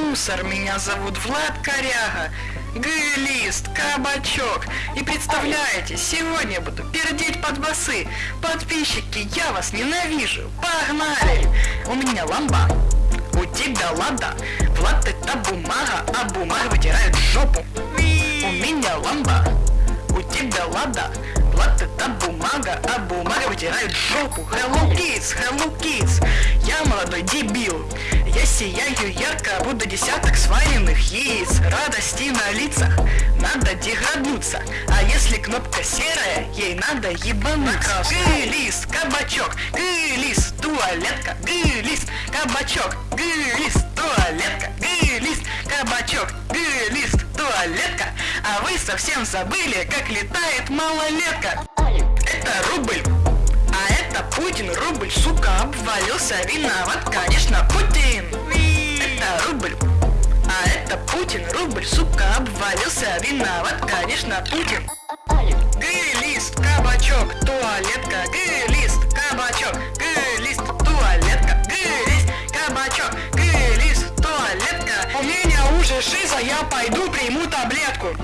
мусор, меня зовут Влад Коряга. Г-лист, кабачок. И представляете, сегодня буду пердеть под басы. Подписчики, я вас ненавижу. Погнали! У меня ламба. У тебя лада. Влад это бумага, а бумага вытирает жопу. У меня ламба. У тебя лада. Влад это бумага, а бумага вытирает жопу. Hello kids, hello kids. Я молодой дебил. Сияю ярко, будто десяток сваренных яиц. Радости на лицах, надо деграднуться. А если кнопка серая, ей надо ебануться. Гы-лист, кабачок, гы-лист, туалетка Гы-лист, кабачок, гы-лист, туалетка Гы-лист, кабачок, гы-лист, туалетка. А вы совсем забыли, как летает малолетка. Это рубль а это Путин, рубль, сука, обвалился, виноват, конечно, Путин. Путин, рубль, сука, обвалился, виноват, конечно, Путин. Гы-лист, кабачок, туалетка, гы-лист, кабачок, гы-лист, туалетка, гы-лист, кабачок, гы-лист, туалетка. У меня уже шиза, я пойду приму таблетку.